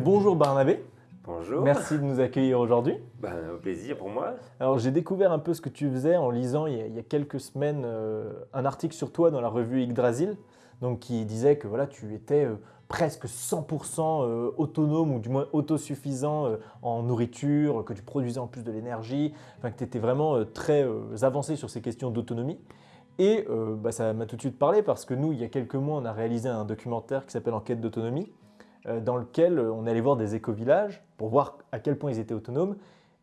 bonjour Barnabé. Bonjour. Merci de nous accueillir aujourd'hui. Ben, au plaisir pour moi. Alors j'ai découvert un peu ce que tu faisais en lisant il y a, il y a quelques semaines euh, un article sur toi dans la revue Yggdrasil, donc qui disait que voilà tu étais euh, presque 100% euh, autonome ou du moins autosuffisant en nourriture, que tu produisais en plus de l'énergie, enfin que tu étais vraiment très avancé sur ces questions d'autonomie. Et bah, ça m'a tout de suite parlé parce que nous, il y a quelques mois, on a réalisé un documentaire qui s'appelle Enquête d'autonomie, dans lequel euh, on allé voir des éco-villages pour voir à quel point ils étaient autonomes.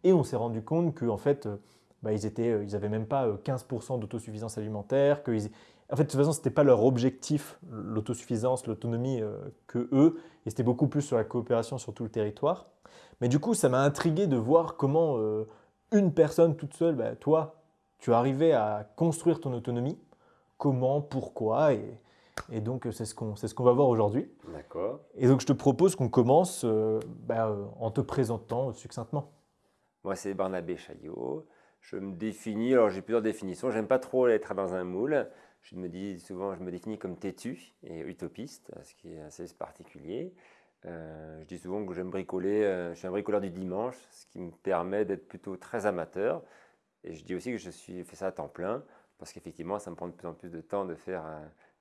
Et on s'est rendu compte qu'en fait, euh, bah, ils n'avaient ils même pas euh, 15% d'autosuffisance alimentaire. Que En fait, de toute façon, ce n'était pas leur objectif, l'autosuffisance, l'autonomie, euh, que eux. Et c'était beaucoup plus sur la coopération sur tout le territoire. Mais du coup, ça m'a intrigué de voir comment euh, une personne toute seule, bah, toi, tu arrivais à construire ton autonomie. Comment, pourquoi et, et donc, euh, c'est ce qu'on ce qu'on va voir aujourd'hui. D'accord. Et donc, je te propose qu'on commence euh, bah, euh, en te présentant succinctement. Moi, c'est Barnabé Chaillot. Je me définis, alors j'ai plusieurs définitions. J'aime pas trop être dans un moule. Je me dis souvent, je me définis comme têtu et utopiste, ce qui est assez particulier. Euh, je dis souvent que j'aime bricoler, euh, je suis un bricoleur du dimanche, ce qui me permet d'être plutôt très amateur. Et je dis aussi que je suis fait ça à temps plein, parce qu'effectivement, ça me prend de plus en plus de temps de faire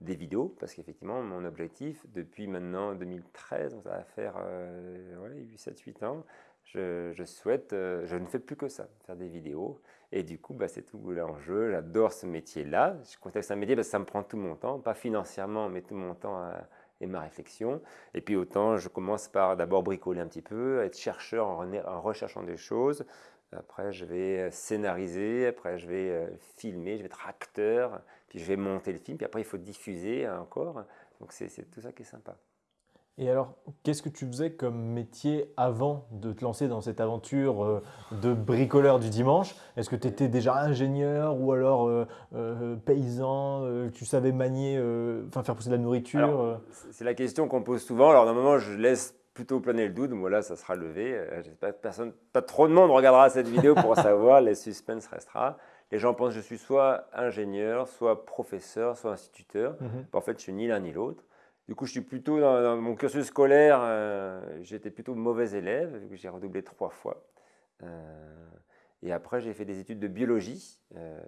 des vidéos, parce qu'effectivement, mon objectif, depuis maintenant 2013, donc ça va faire euh, ouais, 8, 7, 8 ans, je, souhaite, euh, je ne fais plus que ça, faire des vidéos. Et du coup, bah, c'est tout l'enjeu. J'adore ce métier-là. Je c'est un métier parce ça me prend tout mon temps, pas financièrement, mais tout mon temps à- et ma réflexion. Et puis autant, je commence par d'abord bricoler un petit peu, être chercheur en recherchant des choses. Après, je vais euh, scénariser, après, je vais euh, filmer, je vais être acteur, puis je vais monter le film, puis après, il faut diffuser encore. Donc, c'est tout ça qui est sympa. Et alors, qu'est-ce que tu faisais comme métier avant de te lancer dans cette aventure euh, de bricoleur du dimanche? Est-ce que tu étais déjà ingénieur ou alors euh, euh, paysan euh, Tu savais manier, enfin faire pousser de la nourriture c'est la question qu'on pose souvent. Alors, normalement, je laisse plutôt planer le doute. Moi, là, ça sera levé. Euh, J'espère que personne, pas trop de monde regardera cette vidéo pour savoir. Le suspense restera. Les gens pensent que je suis soit ingénieur, soit professeur, soit instituteur. Mhm. En fait, je suis ni l'un ni l'autre. Du coup, je suis plutôt dans, dans mon cursus scolaire, euh, j'étais plutôt mauvais élève, vu que j'ai redoublé trois fois. Euh, et après, j'ai fait des études de biologie, euh,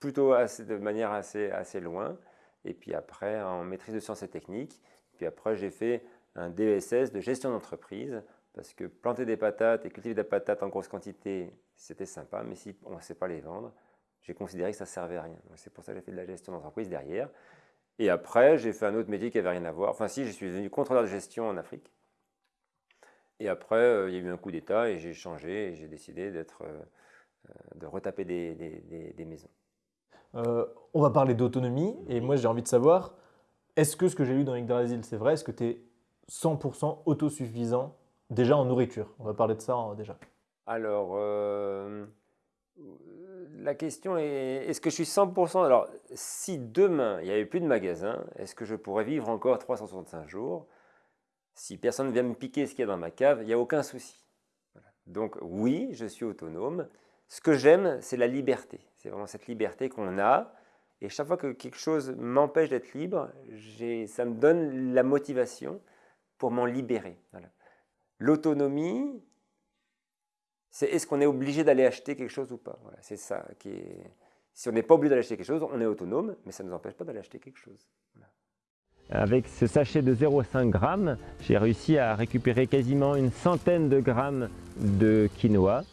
plutôt assez- de manière assez, assez loin. Et puis après, en maîtrise de sciences et techniques. Puis après, j'ai fait un DESS de gestion d'entreprise, parce que planter des patates et cultiver des patates en grosse quantité, c'était sympa, mais si on ne sait pas les vendre, j'ai considéré que ça ne servait à rien. C'est pour ça que j'ai fait de la gestion d'entreprise derrière. Et après, j'ai fait un autre métier qui n'avait rien à voir. Enfin, si, je suis devenu contrôleur de gestion en Afrique. Et après, euh, il y a eu un coup d'État et j'ai changé et j'ai décidé d'être, euh, euh, de retaper des, des- des- maisons. On va parler d'autonomie et moi j'ai envie de savoir, est-ce que ce que j'ai lu dans Yggdrasil c'est vrai? Est-ce que 100% autosuffisant déjà en nourriture On va parler de ça hein, déjà. Alors, euh, la question est, est-ce que je suis 100% Alors, si demain, il n'y avait plus de magasin, est-ce que je pourrais vivre encore 365 jours? Si personne ne vient me piquer ce qu'il y a dans ma cave, il n'y a aucun souci. Donc, oui, je suis autonome. Ce que j'aime, c'est la liberté. C'est vraiment cette liberté qu'on a. Et chaque fois que quelque chose m'empêche d'être libre, ça me donne la motivation pour m'en libérer. Voilà. L'autonomie, c'est est-ce qu'on est obligé d'aller acheter quelque chose ou pas Voilà, C'est ça qui est. Si on n'est pas obligé d'aller acheter quelque chose, on est autonome, mais ça ne nous empêche pas d'aller acheter quelque chose. Avec ce sachet de 0,5 g, j'ai réussi à récupérer quasiment une centaine de grammes de quinoa.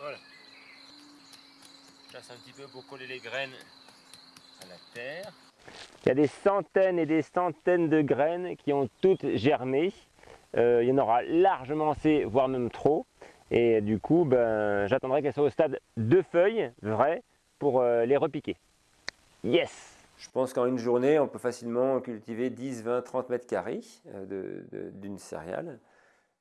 Voilà. Je un petit peu pour coller les graines à la terre. Il y a des centaines et des centaines de graines qui ont toutes germé. Euh, il y en aura largement assez, voire même trop. Et du coup, ben, j'attendrai qu'elles soient au stade de feuilles vraies pour euh, les repiquer. Yes Je pense qu'en une journée, on peut facilement cultiver 10, 20, 30 mètres carrés euh, d'une céréale.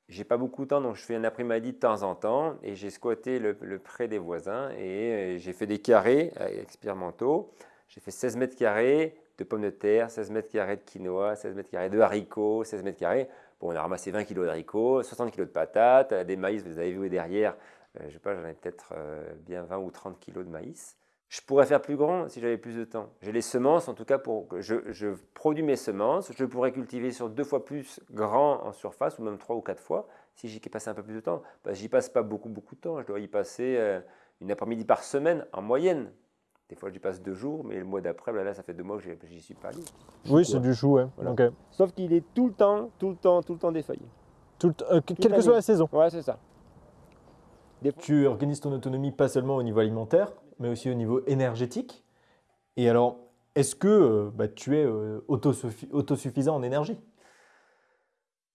J'ai pas beaucoup de temps, donc je fais un après-midi de temps en temps et j'ai squatté le, le pré des voisins et j'ai fait des carrés expérimentaux. J'ai fait 16 mètres carrés de pommes de terre, 16 mètres carrés de quinoa, 16 mètres carrés de haricots, 16 mètres carrés. Bon, on a ramassé 20 kg d'haricots, 60 kg de patates, euh, des maïs, vous avez vu derrière, euh, je sais pas, j'en ai peut-être euh, bien 20 ou 30 kg de maïs. Je pourrais faire plus grand si j'avais plus de temps. J'ai les semences, en tout cas, pour je, je, produis mes semences. Je pourrais cultiver sur deux fois plus grand en surface, ou même trois ou quatre fois, si j'y passe un peu plus de temps. Parce que j'y passe pas beaucoup, beaucoup de temps. Je dois y passer euh, une après-midi par semaine, en moyenne. Des fois, j'y passe deux jours, mais le mois d'après, ben là, ça fait deux mois que j'y suis pas allé. Oui, c'est du chou, ouais. Voilà. Sauf qu'il est tout le temps, tout le temps, tout le temps défeuillé. Tout euh, quelle que soit la saison. Ouais, c'est ça. Tu organises ton autonomie pas seulement au niveau alimentaire, mais aussi au niveau énergétique. Et alors, est-ce que euh, bah, tu es euh, autosuffisant en énergie?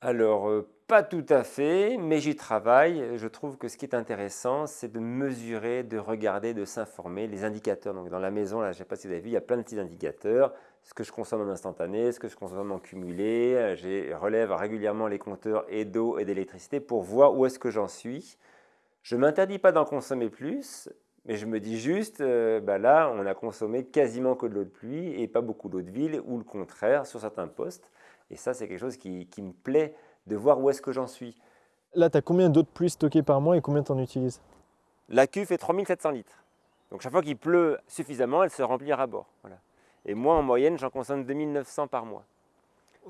Alors, pas tout à fait, mais j'y travaille. Je trouve que ce qui est intéressant, c'est de mesurer, de regarder, de s'informer. Les indicateurs, donc dans la maison, là, je ne sais pas si vous avez vu, il y a plein de petits indicateurs. Ce que je consomme en instantané, ce que je consomme en cumulé. Je relève régulièrement les compteurs et d'eau et d'électricité pour voir où est-ce que j'en suis. Je ne m'interdis pas d'en consommer plus, mais je me dis juste, euh, bah là, on a consommé quasiment que de l'eau de pluie et pas beaucoup d'eau de ville, ou le contraire sur certains postes. Et ça, c'est quelque chose qui, qui me plaît de voir où est-ce que j'en suis. Là, tu as combien d'eau de pluie stockée par mois et combien tu en utilises? La cuve fait 3700 litres. Donc chaque fois qu'il pleut suffisamment, elle se remplit à bord. Voilà. Et moi, en moyenne, j'en consomme 2900 par mois.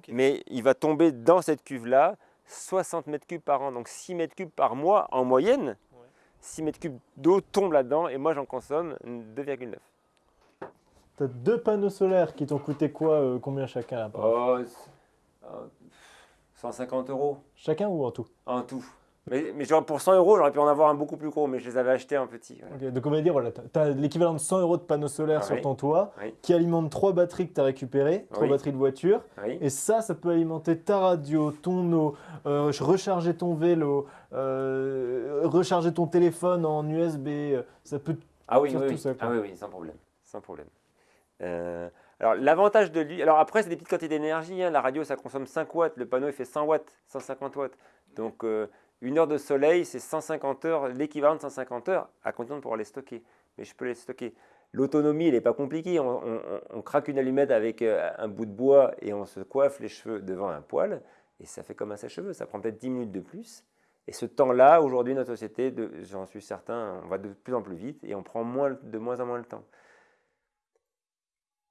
Mais il va tomber dans cette cuve-là 60 mètres cubes par an, donc 6 mètres cubes par mois en moyenne. 6 mètres cubes d'eau tombent là-dedans et moi, j'en consomme 2,9. Tu as deux panneaux solaires qui t'ont coûté quoi euh, Combien chacun oh, 150 euros. Chacun ou en tout? En tout. Mais, mais genre pour 100 euros, j'aurais pu en avoir un beaucoup plus gros, mais je les avais achetés en petit. donc on va dire, voilà, tu as l'équivalent de 100 euros de panneaux solaires sur ton toit qui alimentent trois batteries que tu as récupérées, trois batteries de voiture. Et ça, ça peut alimenter ta radio, ton eau, euh, recharger ton vélo, euh, recharger ton téléphone en USB. Ça peut ah oui, tout ça. Ah oui, oui, sans problème. Sans problème. Euh, alors l'avantage de lui, alors après c'est des petites quantités d'énergie, hein. la radio ça consomme 5 watts, le panneau il fait 100 watts, 150 watts. Donc euh, une heure de soleil c'est 150 heures, l'équivalent de 150 heures à condition de pouvoir les stocker. Mais je peux les stocker. L'autonomie elle n'est pas compliquée, on, craque une allumette avec euh, un bout de bois et on se coiffe les cheveux devant un poêle et ça fait comme un sèche-cheveux, ça prend peut-être 10 minutes de plus. Et ce temps-là, aujourd'hui, notre société, j'en suis certain, on va de plus en plus vite et on prend de moins en moins le temps.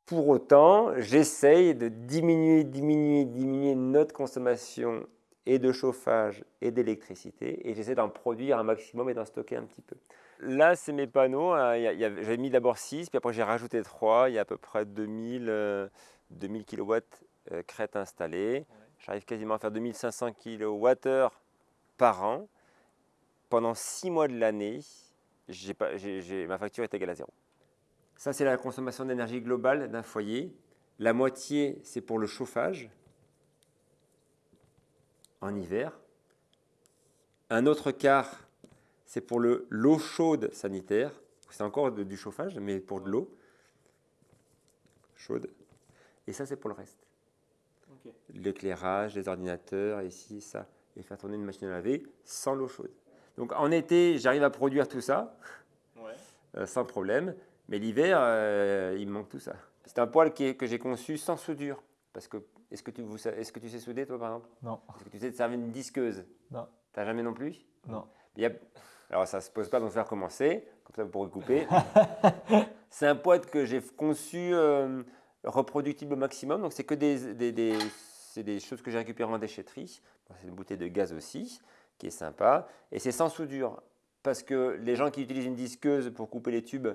Pour autant, j'essaye de diminuer, diminuer, diminuer notre consommation et de chauffage et d'électricité et j'essaie d'en produire un maximum et d'en stocker un petit peu. Là, c'est mes panneaux. Hein. J'avais mis d'abord 6, puis après j'ai rajouté 3. Il y a à peu près 2000, 2000 kW crête installées. J'arrive quasiment à faire 2500 kWh par an. Pendant 6 mois de l'année, ma facture est égale à zéro. Ça, c'est la consommation d'énergie globale d'un foyer. La moitié, c'est pour le chauffage en hiver. Un autre quart, c'est pour l'eau chaude sanitaire. C'est encore du chauffage, mais pour de l'eau chaude. Et ça, c'est pour le reste. L'éclairage, les ordinateurs, ici, ça. Et faire tourner une machine à laver sans l'eau chaude. Donc en été, j'arrive à produire tout ça euh, sans problème. Mais l'hiver, euh, il me manque tout ça. C'est un qui que j'ai conçu sans soudure. Parce que, est-ce que, tu, est que tu sais souder, toi, par exemple? Non. Est-ce que tu sais te servir une disqueuse? Non. T'as jamais non plus? Non. alors, ça ne se pose pas, donc faire commencer. Comme ça, vous pourrez couper. c'est un poêle que j'ai conçu euh, reproductible au maximum. Donc, c'est que des, des, des, des choses que j'ai récupérées en déchetterie. c'est une bouteille de gaz aussi, qui est sympa. Et c'est sans soudure. Parce que les gens qui utilisent une disqueuse pour couper les tubes,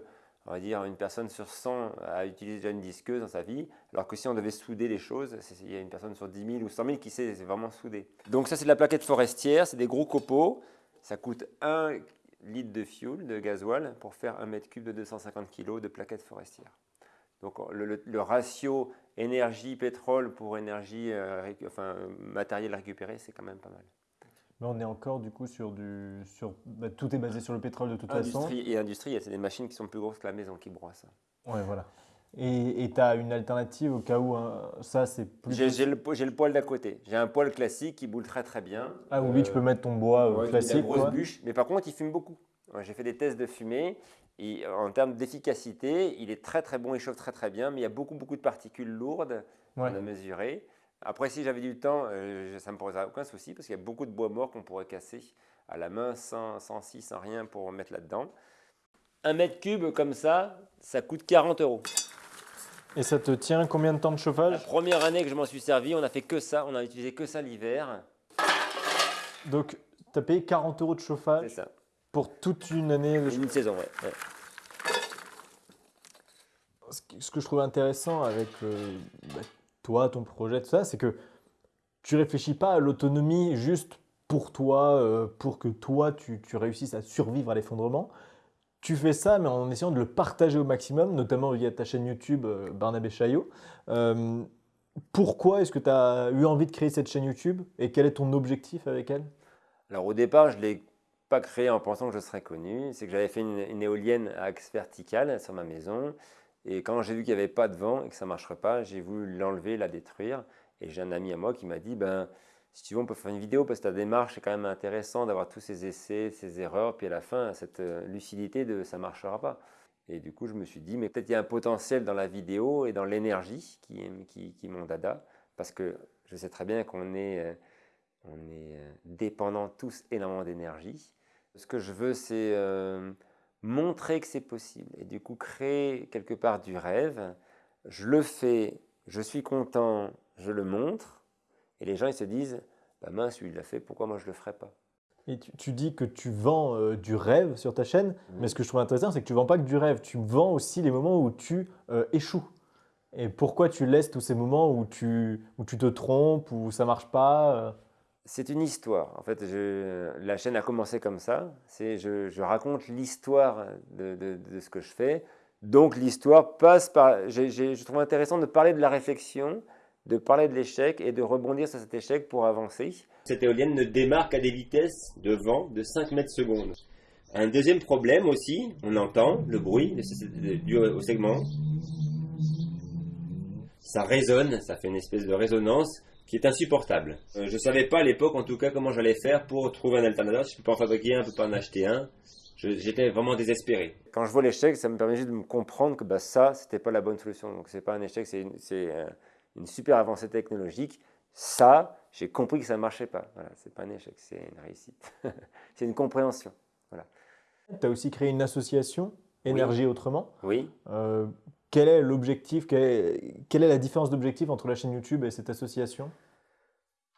on va dire, une personne sur 100 a utilisé déjà une disqueuse dans sa vie, alors que si on devait souder les choses, il y a une personne sur 10 000 ou 100 000 qui sait vraiment souder. Donc ça, c'est de la plaquette forestière, c'est des gros copeaux, ça coûte 1 litre de fuel, de gasoil, pour faire un mètre cube de 250 kg de plaquettes forestières. Donc le, ratio énergie-pétrole pour énergie, euh, enfin, matériel récupéré, c'est quand même pas mal on est encore du coup sur du. Sur, bah, tout est basé sur le pétrole de toute industrie façon. Et industrie, c'est des machines qui sont plus grosses que la maison qui broient Ouais, voilà. Et tu as une alternative au cas où hein, ça c'est plus. J'ai le, le, poêle d'à côté. J'ai un poêle classique qui boule très très bien. Ah oui, tu peux mettre ton bois euh, classique. Une grosse bûche, mais par contre il fume beaucoup. J'ai fait des tests de fumée et en termes d'efficacité, il est très très bon, il chauffe très très bien, mais il y a beaucoup beaucoup de particules lourdes à mesurer. Après, si j'avais du temps, euh, ça ne me poserait aucun souci parce qu'il y a beaucoup de bois mort qu'on pourrait casser à la main sans, sans scie, sans rien pour mettre là-dedans. un mètre cube comme ça, ça coûte 40 euros. Et ça te tient combien de temps de La chauffage première année que je m'en suis servi, on a fait que ça, on a utilisé que ça l'hiver. Donc, tu as payé 40 euros de chauffage ça. pour toute une année de Une saison, ouais. ouais. ce que- ce que je trouve intéressant avec euh, bah, toi, ton projet, tout ça, c'est que tu réfléchis pas à l'autonomie juste pour toi, euh, pour que toi, tu, réussisses à survivre à l'effondrement. Tu fais ça, mais en essayant de le partager au maximum, notamment via ta chaîne YouTube euh, Barnabé Chaillot. Euh, pourquoi est-ce que tu as eu envie de créer cette chaîne YouTube et quel est ton objectif avec elle? Alors au départ, je ne l'ai pas créé en pensant que je serais connu. C'est que j'avais fait une, une éolienne à axe vertical sur ma maison. Et quand j'ai vu qu'il n'y avait pas de vent et que ça ne marcherait pas, j'ai voulu l'enlever, la détruire. Et j'ai un ami à moi qui m'a dit, ben, si tu veux, on peut faire une vidéo parce que ta démarche est quand même intéressant d'avoir tous ces essais, ces erreurs. Puis à la fin, cette euh, lucidité de ça ne marchera pas. Et du coup, je me suis dit, mais peut-être il y a un potentiel dans la vidéo et dans l'énergie qui qui, est mon dada. Parce que je sais très bien qu'on est, euh, on euh, dépendants tous énormément d'énergie. Ce que je veux, c'est montrer que c'est possible. Et du coup créer quelque part du rêve. Je le fais, je suis content, je le montre. Et les gens ils se disent bah mince, lui il l'a fait, pourquoi moi je le ferais pas? Et tu, tu dis que tu vends euh, du rêve sur ta chaîne, mais ce que je trouve intéressant, c'est que tu vends pas que du rêve, tu vends aussi les moments où tu euh, échoues. Et pourquoi tu laisses tous ces moments où tu, où tu te trompes, où ça marche pas euh, C'est une histoire. En fait, la chaîne a commencé comme ça. Je, je raconte l'histoire de, ce que je fais. Donc l'histoire passe par. je trouve intéressant de parler de la réflexion, de parler de l'échec et de rebondir sur cet échec pour avancer. Cette éolienne ne démarre qu'à des vitesses de vent de 5 mètres secondes. Un deuxième problème aussi, on entend le bruit dû au segment. Ça résonne, ça fait une espèce de résonance qui est insupportable. Euh, je ne savais pas à l'époque, en tout cas, comment j'allais faire pour trouver un alternateur. Je ne peux pas en fabriquer un, je ne peux pas en acheter un. Je- J'étais vraiment désespéré. Quand je vois l'échec, ça me permet juste de me comprendre que bah, ça, c'était pas la bonne solution. Donc, c'est pas un échec, c'est une, euh, une super avancée technologique. Ça, j'ai compris que ça ne marchait pas. Voilà, c'est pas un échec, c'est une réussite. c'est une compréhension. Tu as aussi créé une association, Énergie Autrement. Oui. Euh, quel est l'objectif quelle est, la différence d'objectif entre la chaîne YouTube et cette association?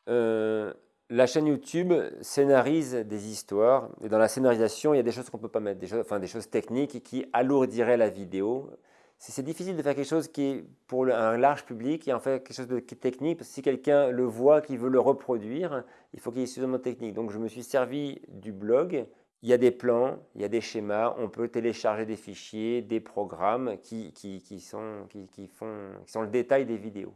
Euh, la chaîne YouTube scénarise des histoires et dans la scénarisation, il y a des choses qu'on ne peut pas mettre, des choses, enfin, des choses techniques qui alourdiraient la vidéo. C'est difficile de faire quelque chose qui est pour un large public et en fait quelque chose de technique. Si quelqu'un le voit, qui veut le reproduire, il faut qu'il y ait suffisamment de technique. Donc je me suis servi du blog. Il y a des plans, il y a des schémas, on peut télécharger des fichiers, des programmes qui, qui, qui sont, qui, qui font, qui sont le détail des vidéos.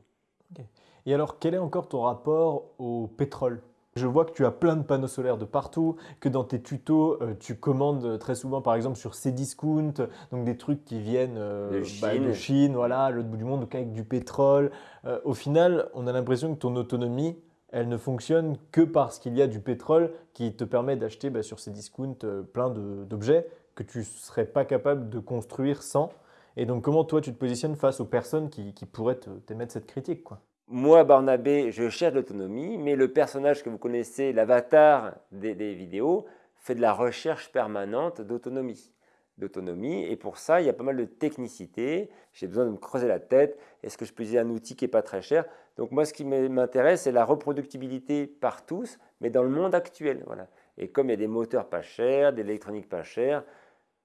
Et alors, quel est encore ton rapport au pétrole? Je vois que tu as plein de panneaux solaires de partout, que dans tes tutos, euh, tu commandes très souvent, par exemple, sur Cdiscount, donc des trucs qui viennent euh, De bah, Chine. de Chine, voilà, à l'autre bout du monde, donc avec du pétrole. Euh, au final, on a l'impression que ton autonomie, elle ne fonctionne que parce qu'il y a du pétrole qui te permet d'acheter bah, sur Cdiscount euh, plein d'objets que tu ne serais pas capable de construire sans. Et donc, comment toi, tu te positionnes face aux personnes qui, qui pourraient t'émettre cette critique quoi? Moi, Barnabé, je cherche l'autonomie, mais le personnage que vous connaissez, l'avatar des, des vidéos, fait de la recherche permanente d'autonomie. D'autonomie, et pour ça, il y a pas mal de technicité. J'ai besoin de me creuser la tête. Est-ce que je peux utiliser un outil qui n'est pas très cher? Donc, moi, ce qui m'intéresse, c'est la reproductibilité par tous, mais dans le monde actuel. Voilà. Et comme il y a des moteurs pas chers, de l'électronique pas chère,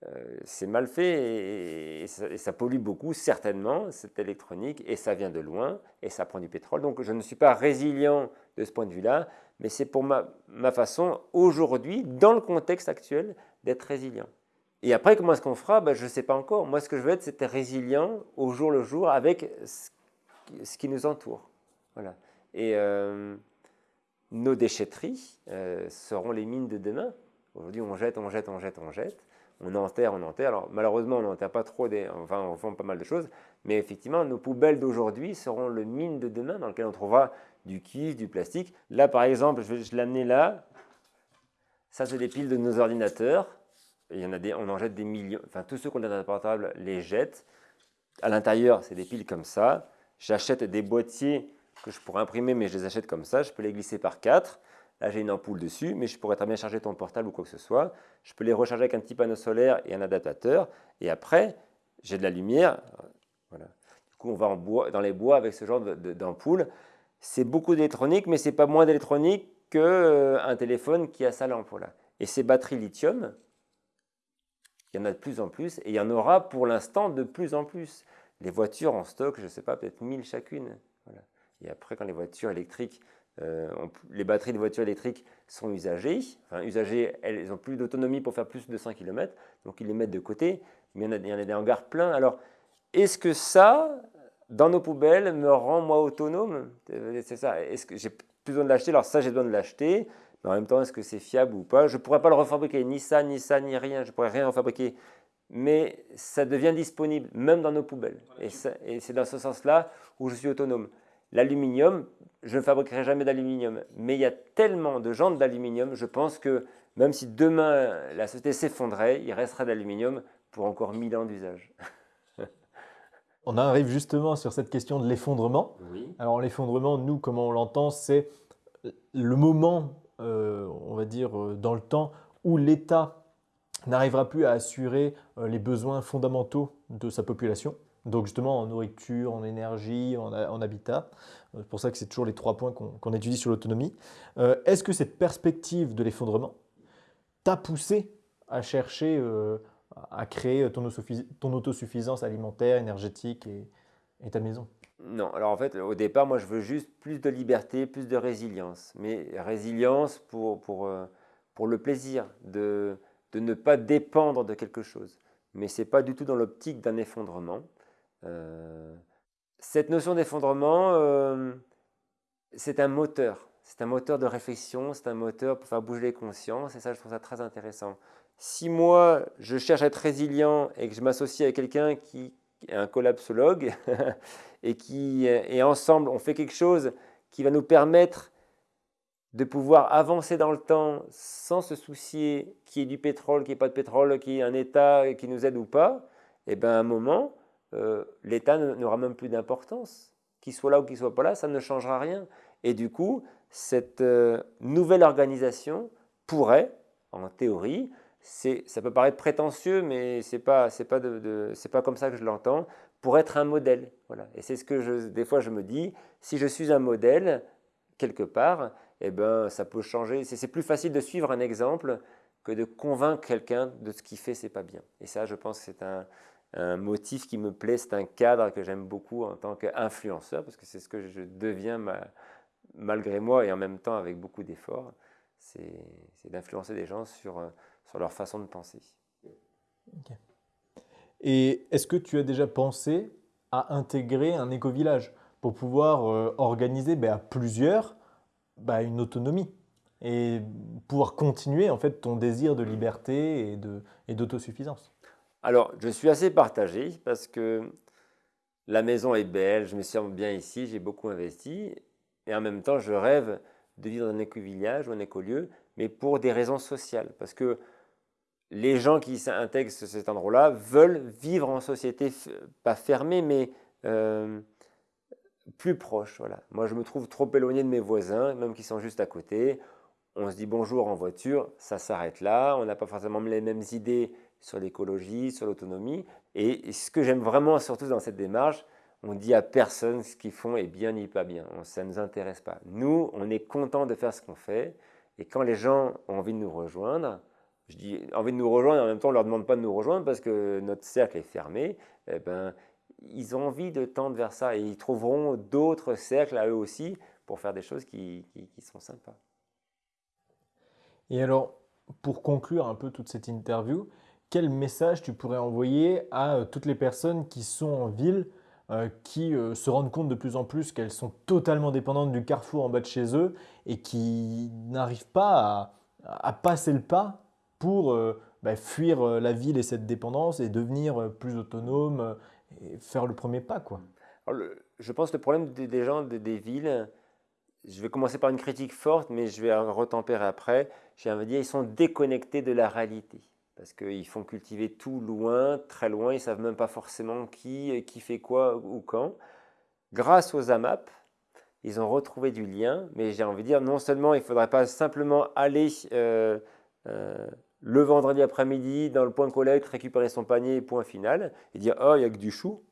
euh, c'est mal fait et, ça, pollue beaucoup, certainement, cette électronique, et ça vient de loin, et ça prend du pétrole. Donc je ne suis pas résilient de ce point de vue-là, mais c'est pour ma, ma façon, aujourd'hui, dans le contexte actuel, d'être résilient. Et après, comment est-ce qu'on fera? Ben, Je ne sais pas encore. Moi, ce que je veux être, c'est être résilient au jour le jour avec ce qui nous entoure. Voilà. Et euh, nos déchetteries euh, seront les mines de demain. Aujourd'hui, on jette, on jette, on jette, on jette. On enterre, on enterre. Alors, malheureusement, on n'enterre pas trop, des, enfin, on fait pas mal de choses. Mais effectivement, nos poubelles d'aujourd'hui seront le mine de demain dans lequel on trouvera du cuivre, du plastique. Là, par exemple, je vais amené là. Ça, c'est des piles de nos ordinateurs. Il y en a des, on en jette des millions. Enfin, tous ceux qui ont des ordinateurs portables les jettent. À l'intérieur, c'est des piles comme ça. J'achète des boîtiers que je pourrais imprimer, mais je les achète comme ça. Je peux les glisser par quatre. Là, j'ai une ampoule dessus, mais je pourrais très bien charger ton portable ou quoi que ce soit. Je peux les recharger avec un petit panneau solaire et un adaptateur. Et après, j'ai de la lumière. Voilà. Du coup, on va dans les bois avec ce genre d'ampoule. C'est beaucoup d'électronique, mais c'est pas moins d'électronique qu'un euh, téléphone qui a sa lampe. Voilà. Et ces batteries lithium, il y en a de plus en plus, et il y en aura pour l'instant de plus en plus. Les voitures en stock, je ne sais pas, peut-être 1000 chacune. Voilà. Et après, quand les voitures électriques euh, les batteries de voitures électriques sont usagées. Enfin, usagées, elles n'ont plus d'autonomie pour faire plus de 100 km, donc ils les mettent de côté. Mais il y en a, il y en a des hangars pleins. Alors, est-ce que ça, dans nos poubelles, me rend moi autonome? C'est ça. Est-ce que j'ai plus besoin de l'acheter? Alors ça, j'ai besoin de l'acheter. Mais en même temps, est-ce que c'est fiable ou pas? Je ne pourrais pas le refabriquer, ni ça, ni ça, ni rien. Je ne pourrais rien refabriquer. Mais ça devient disponible, même dans nos poubelles. Et, et c'est dans ce sens-là où je suis autonome. L'aluminium, je ne fabriquerai jamais d'aluminium, mais il y a tellement de jantes d'aluminium, je pense que même si demain la société s'effondrait, il restera d'aluminium pour encore 1000 ans d'usage. on arrive justement sur cette question de l'effondrement. Alors l'effondrement, nous, comment on l'entend, c'est le moment, euh, on va dire, euh, dans le temps où l'État n'arrivera plus à assurer euh, les besoins fondamentaux de sa population. Donc justement en nourriture, en énergie, en, habitat. Euh, c'est pour ça que c'est toujours les trois points qu'on étudie sur l'autonomie. Euh, est-ce que cette perspective de l'effondrement t'a poussé à chercher euh, à créer ton, autosuffisance alimentaire, énergétique et, ta maison? Non, alors en fait au départ moi je veux juste plus de liberté, plus de résilience. Mais résilience pour, pour, pour le plaisir de, de ne pas dépendre de quelque chose. Mais ce n'est pas du tout dans l'optique d'un effondrement. Euh, cette notion d'effondrement, euh, c'est un moteur. C'est un moteur de réflexion, c'est un moteur pour faire bouger les consciences, et ça, je trouve ça très intéressant. Si moi, je cherche à être résilient et que je m'associe avec quelqu'un qui est un collapsologue, et qui, et ensemble, on fait quelque chose qui va nous permettre de pouvoir avancer dans le temps sans se soucier qu'il y ait du pétrole, qu'il n'y ait pas de pétrole, qu'il y ait un État qui nous aide ou pas, et eh bien à un moment, euh, l'État n'aura même plus d'importance. Qu'il soit là ou qu'il ne soit pas là, ça ne changera rien. Et du coup, cette euh, nouvelle organisation pourrait, en théorie, ça peut paraître prétentieux, mais ce n'est pas, pas, pas comme ça que je l'entends, pour être un modèle. Voilà. Et c'est ce que des fois je me dis, si je suis un modèle, quelque part, eh ben, ça peut changer. C'est plus facile de suivre un exemple que de convaincre quelqu'un de ce qu'il fait, c'est pas bien. Et ça, je pense que c'est un, un motif qui me plaît, c'est un cadre que j'aime beaucoup en tant qu'influenceur, parce que c'est ce que je deviens malgré moi et en même temps avec beaucoup d'efforts, c'est d'influencer des gens sur, leur façon de penser. Et est-ce que tu as déjà pensé à intégrer un éco-village pour pouvoir euh, organiser ben, à plusieurs ben, une autonomie et pouvoir continuer en fait ton désir de liberté et d'autosuffisance? Alors, je suis assez partagé parce que la maison est belle, je me sens bien ici, j'ai beaucoup investi. Et en même temps, je rêve de vivre dans un éco-village ou un écolieu, mais pour des raisons sociales. Parce que les gens qui s'intègrent à cet endroit-là veulent vivre en société, pas fermée, mais euh, plus proche. Voilà. Moi, je me trouve trop éloigné de mes voisins, même qui sont juste à côté. On se dit bonjour en voiture, ça s'arrête là. On n'a pas forcément les mêmes idées sur l'écologie, sur l'autonomie. Et, ce que j'aime vraiment surtout dans cette démarche, on dit à personne ce qu'ils font est bien ni pas bien. ça ne nous intéresse pas. Nous, on est content de faire ce qu'on fait. Et quand les gens ont envie de nous rejoindre, je dis envie de nous rejoindre, en même temps, on ne leur demande pas de nous rejoindre parce que notre cercle est fermé. Eh ben, ils ont envie de tendre vers ça et ils trouveront d'autres cercles à eux aussi pour faire des choses qui, qui sont sympas. Et alors, pour conclure un peu toute cette interview, quel message tu pourrais envoyer à euh, toutes les personnes qui sont en ville, euh, qui euh, se rendent compte de plus en plus qu'elles sont totalement dépendantes du carrefour en bas de chez eux et qui n'arrivent pas à, passer le pas pour bah, fuir la ville et cette dépendance et devenir plus autonome et faire le premier pas quoi. je pense que le problème des, gens des villes, je vais commencer par une critique forte, mais je vais retempérer après. J'ai envie de dire, ils sont déconnectés de la réalité parce qu'ils font cultiver tout loin, très loin, ils ne savent même pas forcément qui, qui fait quoi ou quand. Grâce aux AMAP, ils ont retrouvé du lien, mais j'ai envie de dire, non seulement il ne faudrait pas simplement aller euh, euh, le vendredi après-midi dans le point collecte, récupérer son panier, point final, et dire, oh, il n'y a que du chou.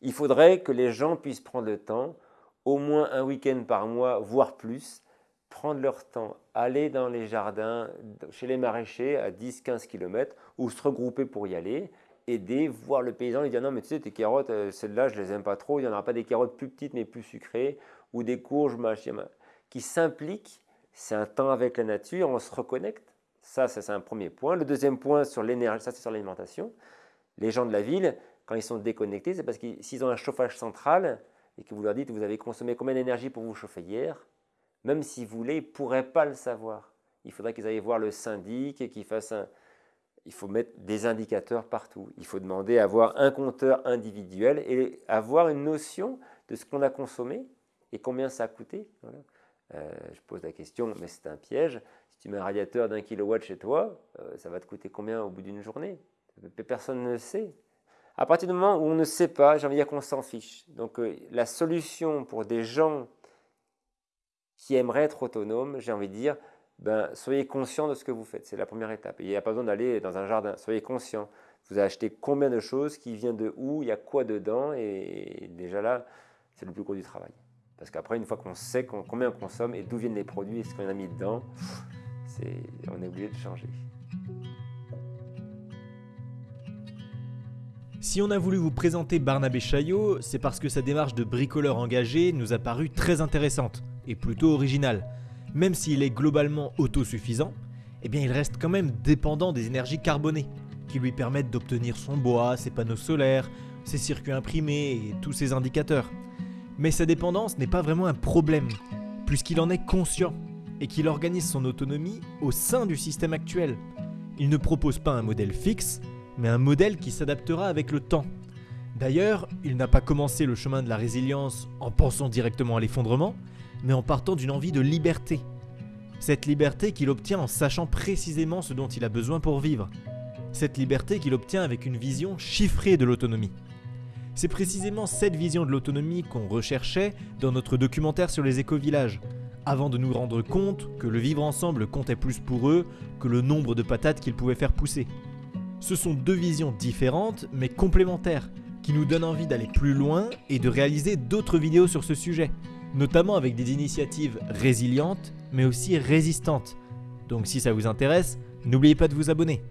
Il faudrait que les gens puissent prendre le temps, au moins un week-end par mois, voire plus, prendre leur temps, aller dans les jardins, chez les maraîchers à 10-15 km, ou se regrouper pour y aller, aider, voir le paysan, lui dire non mais tu sais tes carottes, euh, celles-là je les aime pas trop, il n'y en aura pas des carottes plus petites mais plus sucrées, ou des courges, machin, qui s'impliquent, c'est un temps avec la nature, on se reconnecte, ça c'est un premier point. Le deuxième point sur l'énergie, ça c'est sur l'alimentation, les gens de la ville, quand ils sont déconnectés, c'est parce que s'ils ont un chauffage central et que vous leur dites vous avez consommé combien d'énergie pour vous chauffer hier, même s'ils voulaient, ils ne pourraient pas le savoir. Il faudrait qu'ils aillent voir le syndic et qu'ils fassent un, il faut mettre des indicateurs partout. Il faut demander à avoir un compteur individuel et avoir une notion de ce qu'on a consommé et combien ça a coûté. Euh, je pose la question, mais c'est un piège. Si tu mets un radiateur d'un kilowatt chez toi, euh, ça va te coûter combien au bout d'une journée? Personne ne le sait. À partir du moment où on ne sait pas, j'ai envie de dire qu'on s'en fiche. Donc euh, la solution pour des gens qui aimeraient être autonomes, j'ai envie de dire, ben, soyez conscient de ce que vous faites. C'est la première étape. il n'y a pas besoin d'aller dans un jardin. Soyez conscient. Vous acheté combien de choses, qui vient de où, il y a quoi dedans. Et déjà là, c'est le plus gros du travail. Parce qu'après, une fois qu'on sait combien on consomme et d'où viennent les produits et ce qu'on a mis dedans, on est obligé de changer. Si on a voulu vous présenter Barnabé Chaillot, c'est parce que sa démarche de bricoleur engagé nous a paru très intéressante plutôt originale même s'il est globalement autosuffisant, eh bien il reste quand même dépendant des énergies carbonées, qui lui permettent d'obtenir son bois, ses panneaux solaires, ses circuits imprimés et tous ses indicateurs. Mais sa dépendance n'est pas vraiment un problème, puisqu'il en est conscient et qu'il organise son autonomie au sein du système actuel. Il ne propose pas un modèle fixe, mais un modèle qui s'adaptera avec le temps. D'ailleurs, il n'a pas commencé le chemin de la résilience en pensant directement à l'effondrement, mais en partant d'une envie de liberté. Cette liberté qu'il obtient en sachant précisément ce dont il a besoin pour vivre. Cette liberté qu'il obtient avec une vision chiffrée de l'autonomie. C'est précisément cette vision de l'autonomie qu'on recherchait dans notre documentaire sur les éco-villages, avant de nous rendre compte que le vivre ensemble comptait plus pour eux que le nombre de patates qu'ils pouvaient faire pousser. Ce sont deux visions différentes mais complémentaires, qui nous donnent envie d'aller plus loin et de réaliser d'autres vidéos sur ce sujet, notamment avec des initiatives résilientes mais aussi résistantes. Donc si ça vous intéresse, n'oubliez pas de vous abonner.